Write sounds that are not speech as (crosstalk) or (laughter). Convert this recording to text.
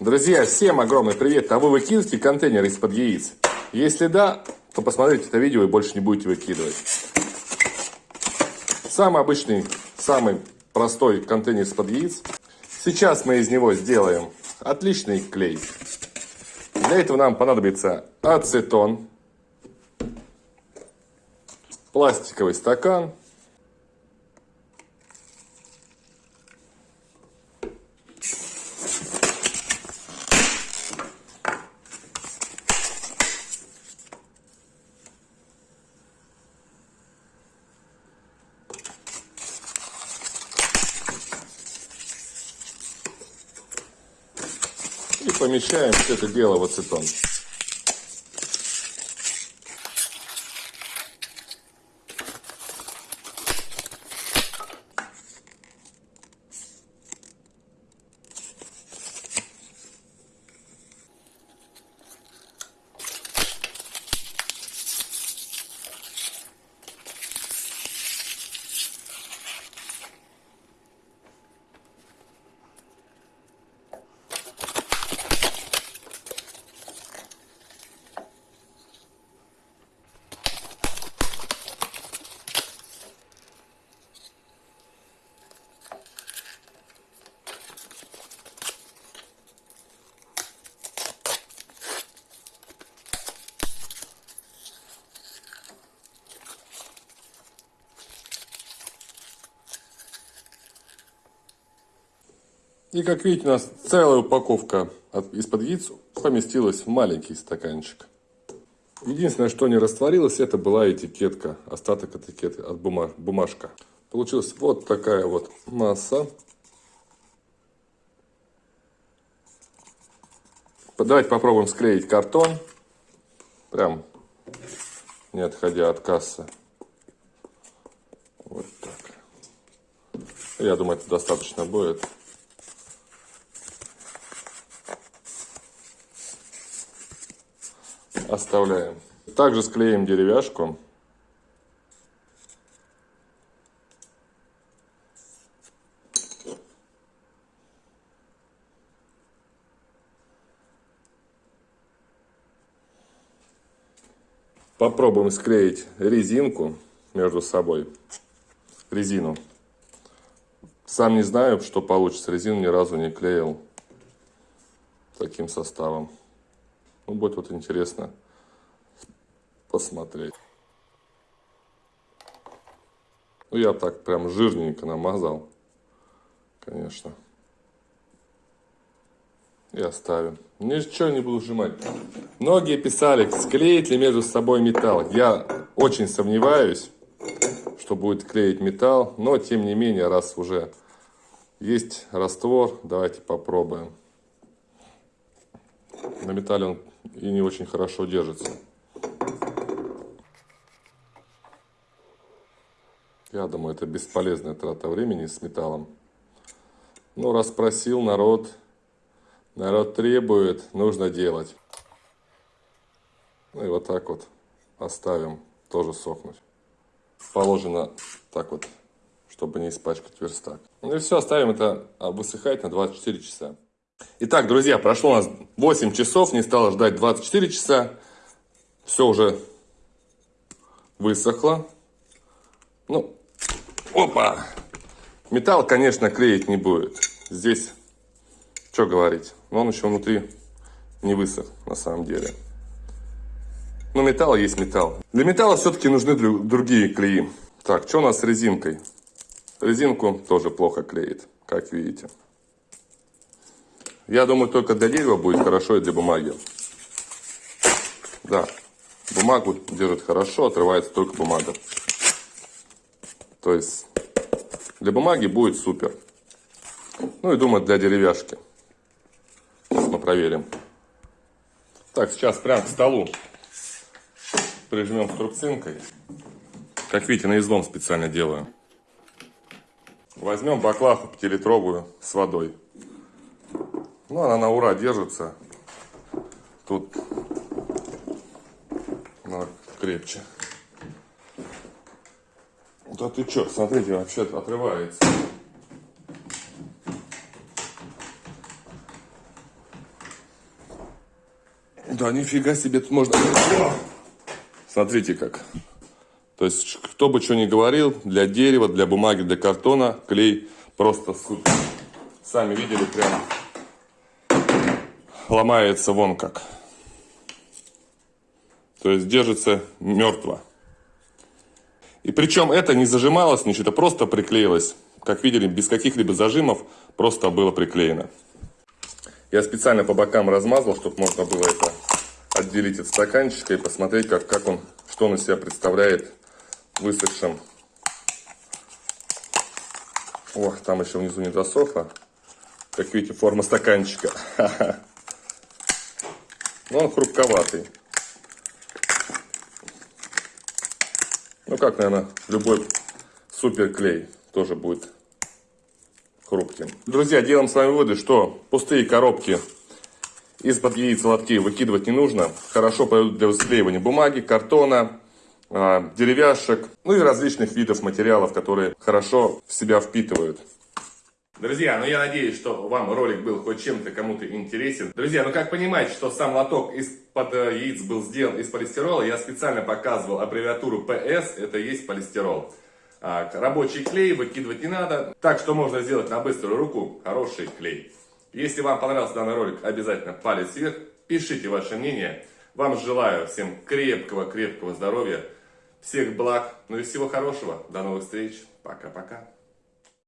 Друзья, всем огромный привет! А вы выкидываете контейнер из-под яиц? Если да, то посмотрите это видео и больше не будете выкидывать. Самый обычный, самый простой контейнер из-под яиц. Сейчас мы из него сделаем отличный клей. Для этого нам понадобится ацетон, пластиковый стакан, помещаем все это дело в ацетон. И как видите, у нас целая упаковка из-под яиц поместилась в маленький стаканчик. Единственное, что не растворилось, это была этикетка, остаток этикетки от бумаж, бумажка. Получилась вот такая вот масса. Давайте попробуем склеить картон. Прям не отходя от кассы. Вот так. Я думаю, это достаточно будет. Оставляем. Также склеим деревяшку. Попробуем склеить резинку между собой. Резину. Сам не знаю, что получится. Резину ни разу не клеил таким составом. Ну, будет вот интересно посмотреть. Ну, я так прям жирненько намазал, конечно. И оставим. Ничего не буду сжимать. Многие писали, склеить ли между собой металл. Я очень сомневаюсь, что будет клеить металл. Но, тем не менее, раз уже есть раствор, давайте попробуем. На металле он и не очень хорошо держится. Я думаю, это бесполезная трата времени с металлом. Ну, раз просил народ, народ требует, нужно делать. Ну и вот так вот оставим, тоже сохнуть. Положено так вот, чтобы не испачкать верстак. Ну и все, оставим это высыхать на 24 часа. Итак, друзья, прошло у нас 8 часов, не стало ждать 24 часа. Все уже высохло. Ну, опа! Металл, конечно, клеить не будет. Здесь, что говорить, но он еще внутри не высох на самом деле. Но металл есть металл. Для металла все-таки нужны другие клеи. Так, что у нас с резинкой? Резинку тоже плохо клеит, как видите. Я думаю, только для дерева будет хорошо и для бумаги. Да, бумагу держит хорошо, отрывается только бумага. То есть для бумаги будет супер. Ну и думаю, для деревяшки. Сейчас мы проверим. Так, сейчас прям к столу прижмем струбцинкой. Как видите, на излом специально делаю. Возьмем баклаху пятилитровую с водой. Ну, она на ура держится. Тут ну, крепче. Да ты чё, смотрите, вообще отрывается. Да, нифига себе, тут можно... Смотрите как. То есть, кто бы что ни говорил, для дерева, для бумаги, для картона клей просто супер. Сами видели, прям ломается вон как. То есть, держится мертво. И причем это не зажималось ничего, просто приклеилось. Как видели, без каких-либо зажимов просто было приклеено. Я специально по бокам размазал, чтобы можно было это отделить от стаканчика и посмотреть, как, как он, что он из себя представляет высохшим. О, там еще внизу не досохло. Как видите, форма стаканчика. (laughs) Но он хрупковатый. Ну, как, наверное, любой супер клей тоже будет хрупким. Друзья, делаем с вами выводы, что пустые коробки из-под яиц лотки выкидывать не нужно. Хорошо пойдут для склеивания бумаги, картона, а, деревяшек, ну и различных видов материалов, которые хорошо в себя впитывают. Друзья, ну я надеюсь, что вам ролик был хоть чем-то кому-то интересен. Друзья, ну как понимаете, что сам лоток из-под э, яиц был сделан из полистирола, я специально показывал аббревиатуру PS, это есть полистирол. А, рабочий клей выкидывать не надо, так что можно сделать на быструю руку хороший клей. Если вам понравился данный ролик, обязательно палец вверх, пишите ваше мнение. Вам желаю всем крепкого-крепкого здоровья, всех благ, ну и всего хорошего. До новых встреч. Пока-пока.